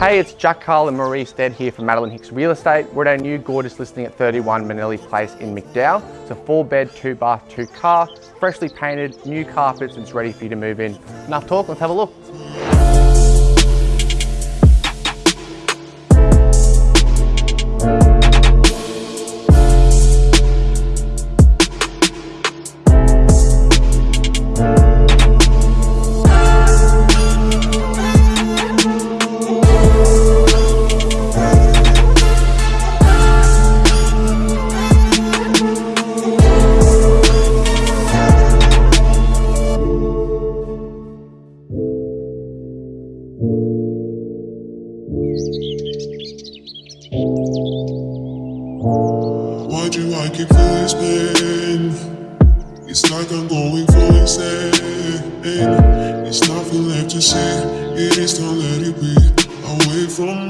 Hey, it's Jack Carl and Marie Stead here from Madeline Hicks Real Estate. We're at our new gorgeous listing at 31 Manelli Place in McDowell. It's a four bed, two bath, two car, freshly painted, new carpets, and it's ready for you to move in. Enough talk, let's have a look. without you I keep feeling this pain It's like I'm going for insane It's nothing left to say. It is to let it be Away from